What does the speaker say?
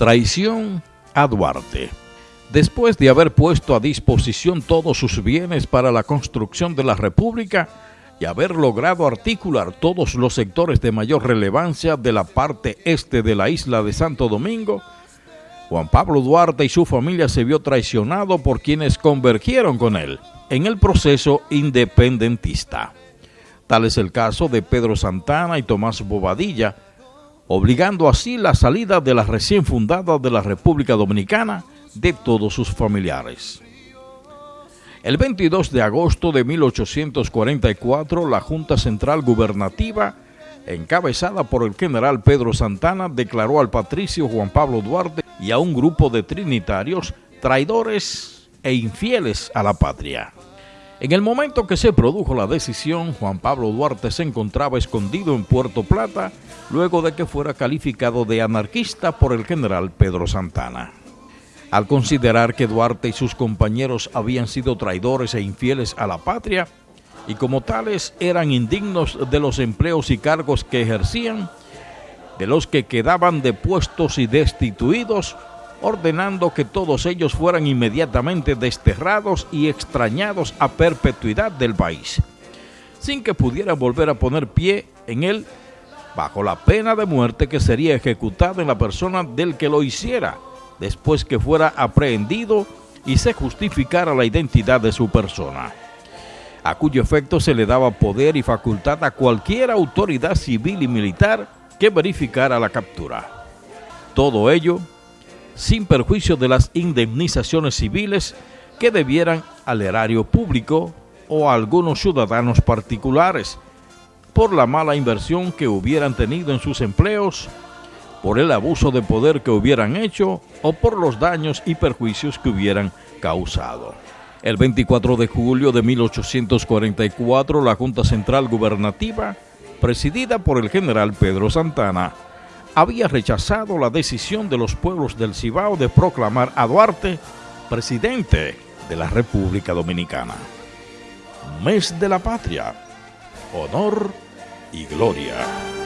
Traición a Duarte. Después de haber puesto a disposición todos sus bienes para la construcción de la República y haber logrado articular todos los sectores de mayor relevancia de la parte este de la isla de Santo Domingo, Juan Pablo Duarte y su familia se vio traicionado por quienes convergieron con él en el proceso independentista. Tal es el caso de Pedro Santana y Tomás Bobadilla, obligando así la salida de la recién fundada de la República Dominicana de todos sus familiares. El 22 de agosto de 1844, la Junta Central Gubernativa, encabezada por el general Pedro Santana, declaró al patricio Juan Pablo Duarte y a un grupo de trinitarios traidores e infieles a la patria. En el momento que se produjo la decisión, Juan Pablo Duarte se encontraba escondido en Puerto Plata luego de que fuera calificado de anarquista por el general Pedro Santana. Al considerar que Duarte y sus compañeros habían sido traidores e infieles a la patria y como tales eran indignos de los empleos y cargos que ejercían, de los que quedaban depuestos y destituidos, ordenando que todos ellos fueran inmediatamente desterrados y extrañados a perpetuidad del país, sin que pudieran volver a poner pie en él bajo la pena de muerte que sería ejecutada en la persona del que lo hiciera, después que fuera aprehendido y se justificara la identidad de su persona, a cuyo efecto se le daba poder y facultad a cualquier autoridad civil y militar que verificara la captura. Todo ello sin perjuicio de las indemnizaciones civiles que debieran al erario público o a algunos ciudadanos particulares por la mala inversión que hubieran tenido en sus empleos, por el abuso de poder que hubieran hecho o por los daños y perjuicios que hubieran causado. El 24 de julio de 1844, la Junta Central Gubernativa, presidida por el general Pedro Santana, había rechazado la decisión de los pueblos del Cibao de proclamar a Duarte presidente de la República Dominicana. Mes de la Patria, honor y gloria.